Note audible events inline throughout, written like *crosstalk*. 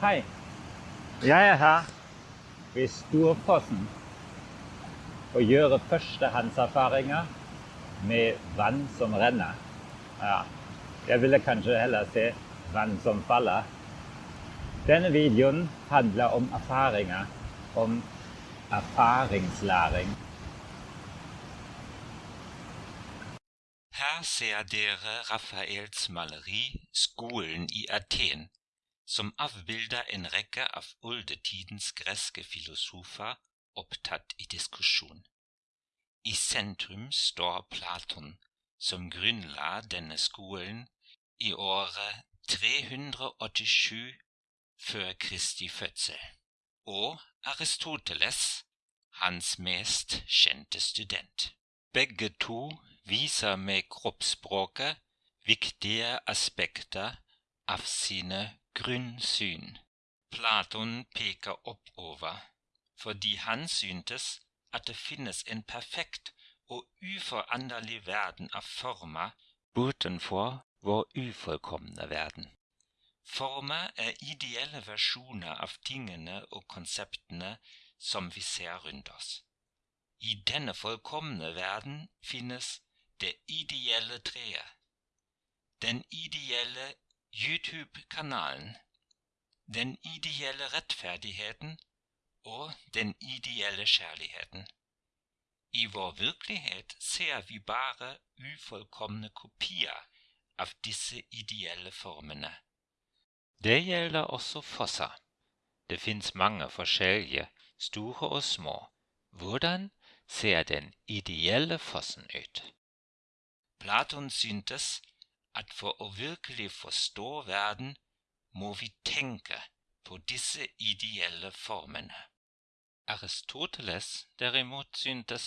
Hei. Jeg er her ved Storfossen og gjør førstehåndserfaringer med vann som renner. Ja, jeg ville kanskje heller se vann som faller. Denne videoen handler om erfaringer, om erfaringslæring. Her ser dere Raphaels maleri Skolen i Athen, som avbilder en rekke av oldetidens greske filosofer opptatt i diskusjon. I sentrum står Platon, som grunnla denne skolen i året 387 før Kristi fødsel, og Aristoteles, hans mest kjente student. Begge to viser med kroppsspråket viktige aspekter av sine grunnsyn. Platon peker oppover fordi han syntes at det finnes en perfekt og uforanderlig verden av former bortenfor vår ufullkomne verden. Former er ideelle versjoner av tingene og konseptene som vi ser rundt oss. I denne fullkomne verden finnes det ideelle treet, den ideelle YouTube-kanalen, den ideelle rettferdigheten og den ideelle kjærligheten. I vår virkelighet ser vi bare ufullkomne kopier av disse ideelle formene. Det gjelder også fosser. Det fins mange forskjellige, store og små. Hvordan ser den ideelle fossen ut? Platon syntes at for å virkelig forstå verden må vi tenke på disse ideelle formene. Aristoteles derimot syntes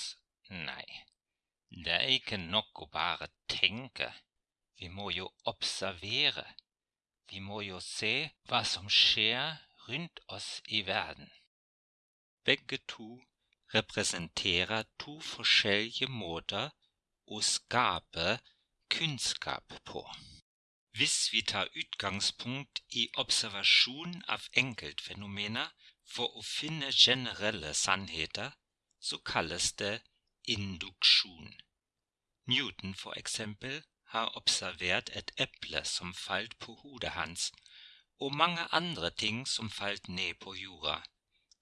nei, det er ikke nok å bare tenke, vi må jo observere, vi må jo se hva som skjer rundt oss i verden. Begge to representerer to forskjellige måter å skape kunnskap på. Hvis vi tar utgangspunkt i observasjon av enkeltfenomener for å finne generelle sannheter, så kalles det. Newton, for eksempel, har observert et eple som falt på hodet hans, mange andre ting som falt ned på jorda.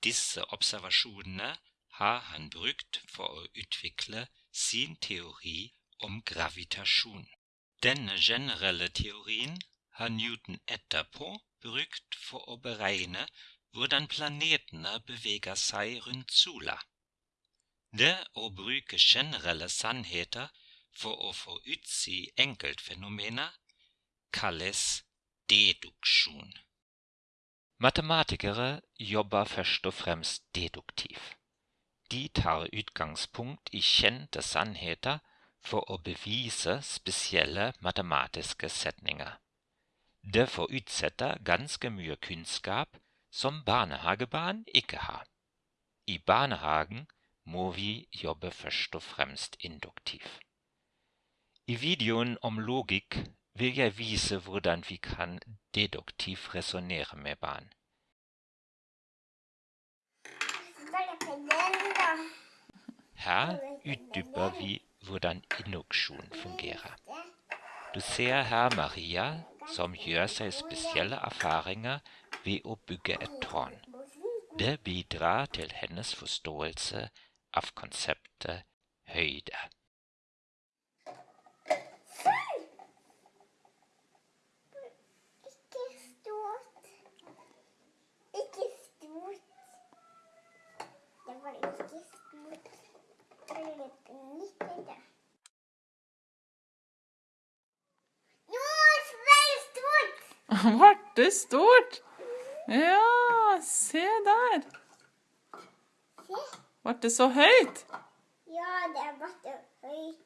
Disse observasjonene har han brukt for å utvikle sin teori om gravitasjon. Denne generelle teorien har Newton etterpå brukt for å beregne hvordan planetene beveger seg rundt sola. Det å bruke generelle sannheter for å få utsi enkeltfenomener kalles deduksjon. Matematikere jobber først og fremst deduktivt. De tar utgangspunkt i kjente sannheter for å bevise spesielle matematiske setninger. Det forutsetter ganske mye kunnskap som barnehagebarn ikke har. I barnehagen må vi jobbe først og fremst induktivt. I videoen om logikk vil jeg vise hvordan vi kan deduktivt resonnere med barn. Her utdyper vi hvordan induksjon fungerer. Du ser her Maria som gjør seg spesielle erfaringer ved å et tårn. Det bidrar til hennes forståelse av konseptet høyde. Norge. Varte stort! *laughs* Vart det stort? Ja, se der. Varte så høyt? Ja, det varte høyt.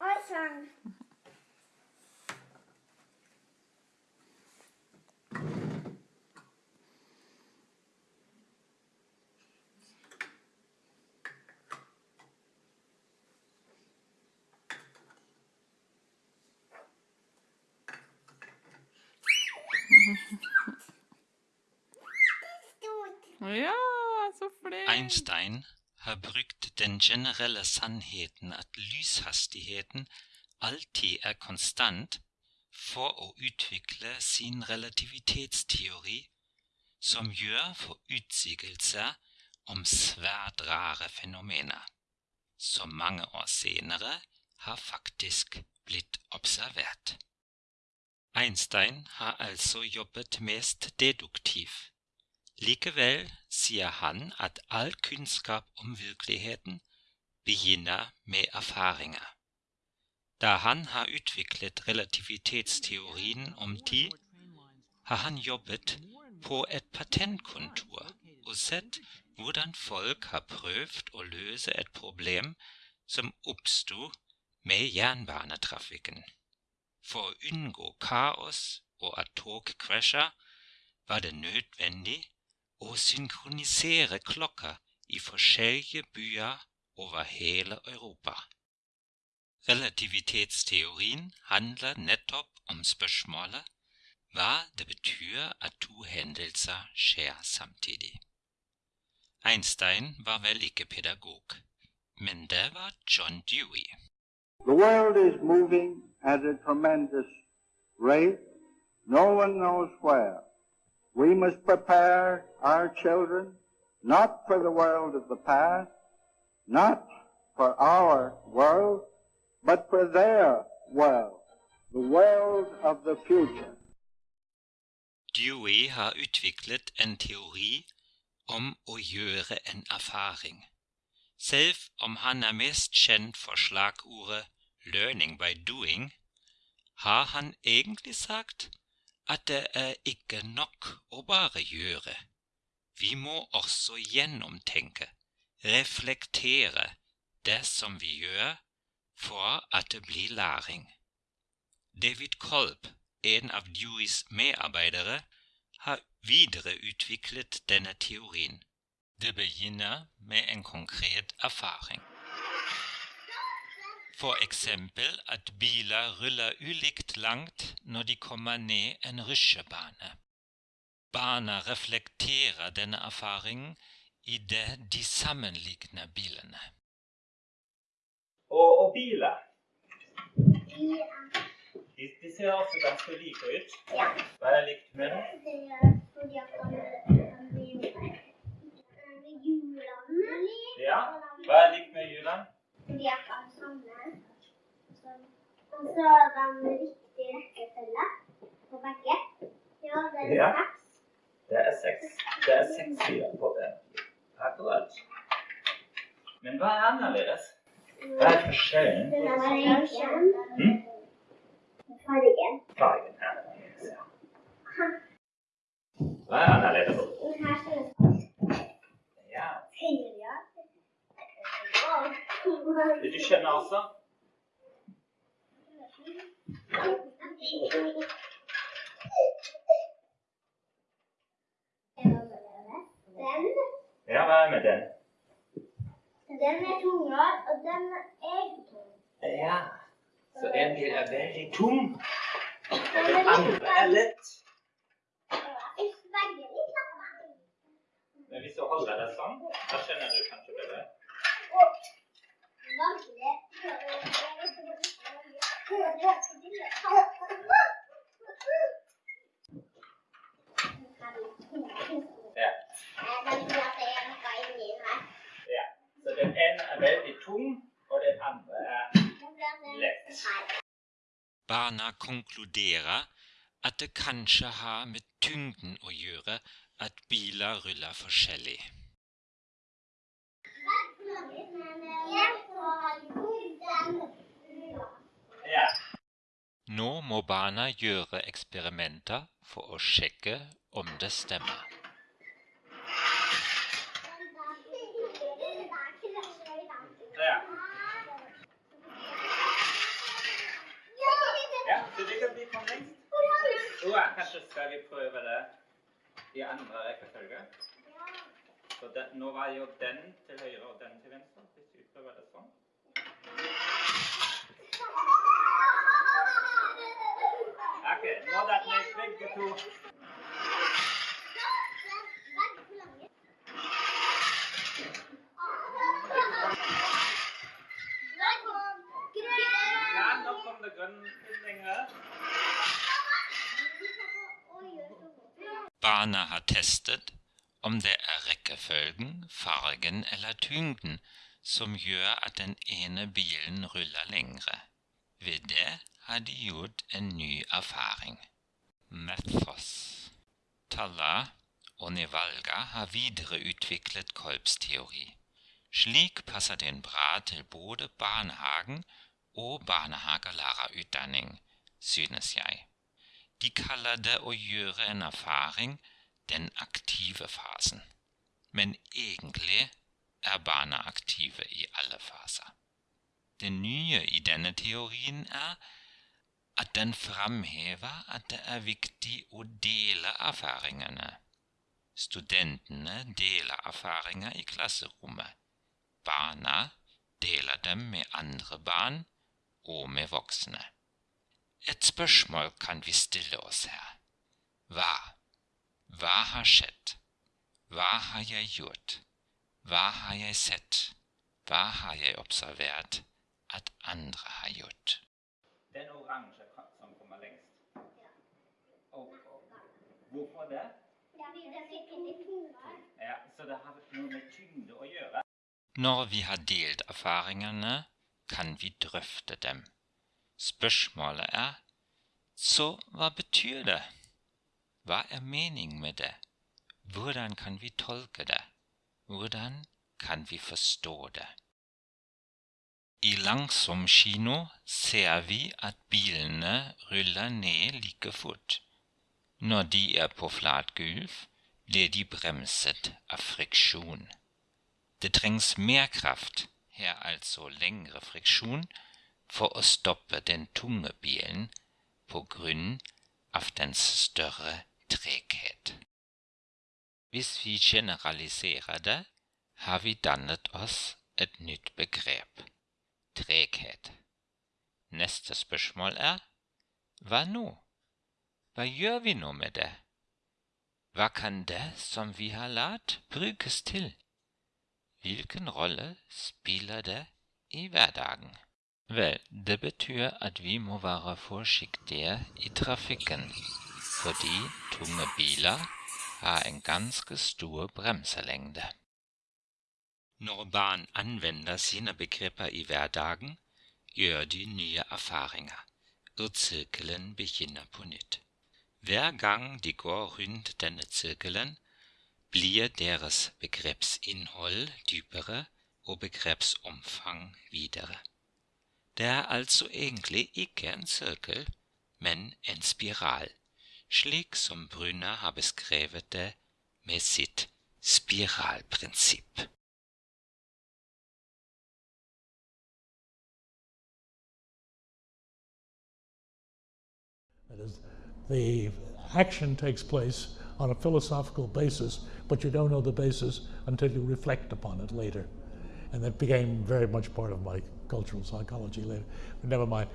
Og sånn. Ja, så flink. Einstein har den generelle sannheten at lyshastigheten alltid er konstant, for å utvikle sin relativitetsteori, som gjør forutsigelser om svært rare fenomener, som mange år senere har faktisk blitt observert. Einstein har altså jobbet mest deduktiv. Likevel sier han at all kunnskap om virkeligheten begynner med erfaringer. Da han har utviklet relativitetsteorien om tid, har han jobbet på et patentkontor og sett hvordan folk har prøvd å løse et problem som oppsto med jernbanetrafikken. For å unngå kaos og at tog krasjer, var det nødvendig å synkronisere klokker i forskjellige byer over hele Europa. Relativitetsteorien handler nettopp om spørsmålet hva det betyr at to hendelser skjer samtidig. Einstein var vel ikke pedagog, men det var John Dewey. The world is moving at a tremendous rate. No one knows where. We must prepare our children not for the world of the past, not for our world, but for their world, the world of the future. Dewey har utviklet en teori om å gjøre en erfaring. Selv om han er mest kjent for slagordet 'learning by doing', har han egentlig sagt at det er ikke nok å bare gjøre. Vi må også gjennomtenke, reflektere det som vi gjør, for at det blir læring. David Kolb, en av Deweys medarbeidere, har videreutviklet denne teorien. Det begynner med en konkret erfaring. For eksempel at biler ruller ulikt langt når de kommer ned en rusjebane. Barna reflekterer denne erfaringen idet de sammenligner bilene. Og, og biler, de, de ser også ganske like ut. Ja. Hva er likt med dem? Det er fordi at han han vil med hjulene. Ja. Hva er likt med hjulene? Fordi at han samler. Sånn. Og så er den riktig rekkefølge på begge. Ja, det er Ja. seks. Det er seks. Det er seks biler på den. Akkurat. Men hva er annerledes? Hva er forskjellen? Den er fargen. Hm? Fargen. Fargen er annerledes, ja. Hva er annerledes? Den her ser Ja. høyere. Den, Ja, hva er med den? den er tungere, og den er tung. Ja. Så en bil er veldig tung, og Den andre er lett. Men hvis du holder deg sånn, da kjenner du kanskje bedre. Ja. ja. Så den ene er veldig tung, og den at det kanskje har. Nå må barna gjøre eksperimenter for å sjekke om det stemmer. Ja. Så det kan bli kom lengst. Kanskje skal vi prøve det i andre rekkefølge. Nå var jo den til høyre og den til venstre. Hvis vi prøver det sånn. Okay, now that makes big two. Land up har testet om det er rekkefølgen, fargen eller tyngden som gjør at den ene bilen ruller lengre. Ved det har de gjort en ny erfaring. Mathos. Talla og Nevalga har videreutviklet kolbsteori. Slik passer den bra til både barnehagen og barnehagelærerutdanning, synes jeg. De kaller det å gjøre en erfaring den aktive fasen, men egentlig er aktive i alle faser. Det nye i denne teorien er at den framhever at det er viktig å dele erfaringene. Studentene deler erfaringer i klasserommet. Barna deler dem med andre barn og med voksne. Et spørsmål kan vi stille oss her. Hva? Hva har skjedd? Hva har jeg gjort? Hva har jeg sett? Hva har jeg observert at andre har gjort? Den oransje som kommer lengst. Og, hvorfor det? Ja, så det har noe med tyngde å gjøre. Når vi har delt erfaringene, kan vi drøfte dem. Spørsmålet er så hva betyr det? Hva er meningen med det? Hvordan kan vi tolke det? Hvordan kan vi forstå det? I langsom kino ser vi at bilene ruller ned like fort. Når de er på flat gulv, blir de bremset av friksjon. Det trengs mer kraft, her altså lengre friksjon, for å stoppe den tunge bilen på grunn av dens større treghet. Hvis vi generaliserer det, har vi dannet oss et nytt begrep treghet. Neste spørsmål er hva nå? Hva gjør vi nå med det? Hva kan det som vi har lært, brukes til? Hvilken rolle spiller det i hverdagen? Vel, det betyr at vi må være forsiktige i trafikken, fordi tunge biler har en ganske stor bremselengde. Når barn anvender sine begreper i hverdagen, gjør de nye erfaringer, og sirkelen begynner på. Hver gang de går rundt denne sirkelen, blir deres begrepsinnhold dypere og begrepsomfang videre. Det er altså egentlig ikke en sirkel, men en spiral, slik som Brunner har beskrevet det med sitt spiralprinsipp. The action takes place on a philosophical basis, but you don't know the basis until you reflect upon it later. And that became very much part of my cultural psychology later. But never mind.